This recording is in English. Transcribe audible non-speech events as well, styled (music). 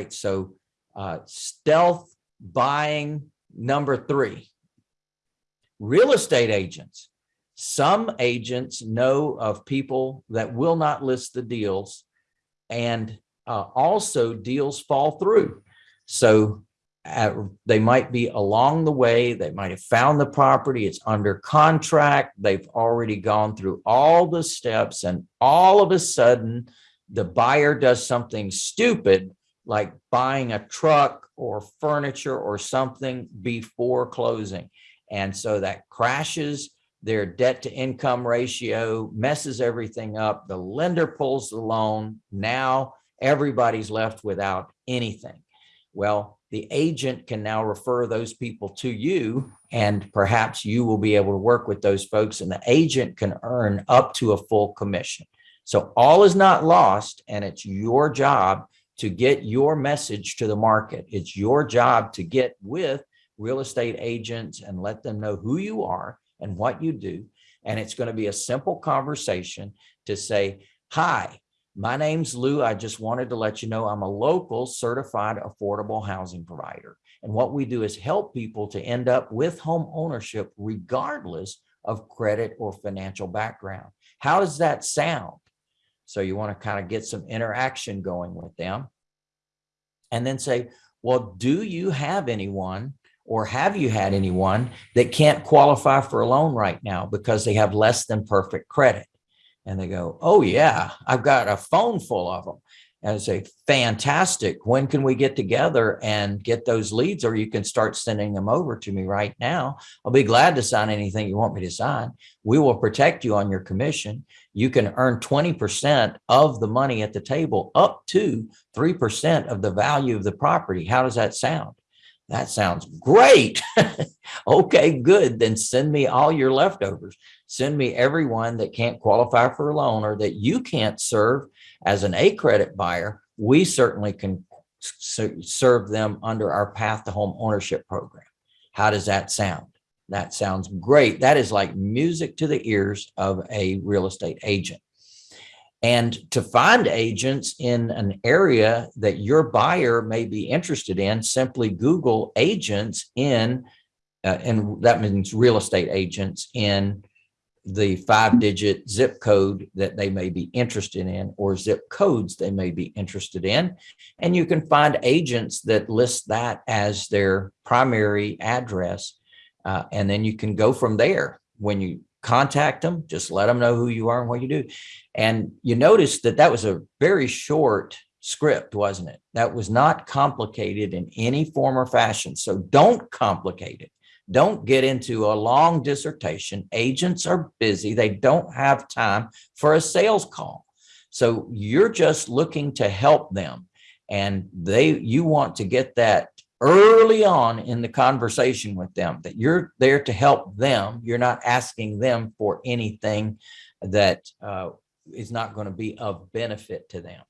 right, so uh, stealth buying number three. Real estate agents. Some agents know of people that will not list the deals and uh, also deals fall through. So uh, they might be along the way, they might have found the property, it's under contract, they've already gone through all the steps and all of a sudden the buyer does something stupid like buying a truck or furniture or something before closing. And so that crashes their debt to income ratio, messes everything up. The lender pulls the loan. Now everybody's left without anything. Well, the agent can now refer those people to you and perhaps you will be able to work with those folks and the agent can earn up to a full commission. So all is not lost and it's your job to get your message to the market. It's your job to get with real estate agents and let them know who you are and what you do. And it's going to be a simple conversation to say, hi, my name's Lou. I just wanted to let you know I'm a local certified affordable housing provider. And what we do is help people to end up with home ownership regardless of credit or financial background. How does that sound? So you want to kind of get some interaction going with them. And then say, well, do you have anyone or have you had anyone that can't qualify for a loan right now because they have less than perfect credit? And they go, oh yeah, I've got a phone full of them. I say, fantastic. When can we get together and get those leads or you can start sending them over to me right now. I'll be glad to sign anything you want me to sign. We will protect you on your commission. You can earn 20% of the money at the table up to 3% of the value of the property. How does that sound? That sounds great. (laughs) okay, good. Then send me all your leftovers. Send me everyone that can't qualify for a loan or that you can't serve as an A credit buyer. We certainly can serve them under our path to home ownership program. How does that sound? That sounds great. That is like music to the ears of a real estate agent. And to find agents in an area that your buyer may be interested in, simply Google agents in, uh, and that means real estate agents in the five digit zip code that they may be interested in or zip codes they may be interested in. And you can find agents that list that as their primary address. Uh, and then you can go from there. When you contact them, just let them know who you are and what you do. And you notice that that was a very short script, wasn't it? That was not complicated in any form or fashion. So don't complicate it. Don't get into a long dissertation. Agents are busy. They don't have time for a sales call. So you're just looking to help them and they you want to get that early on in the conversation with them that you're there to help them. You're not asking them for anything that uh, is not going to be of benefit to them.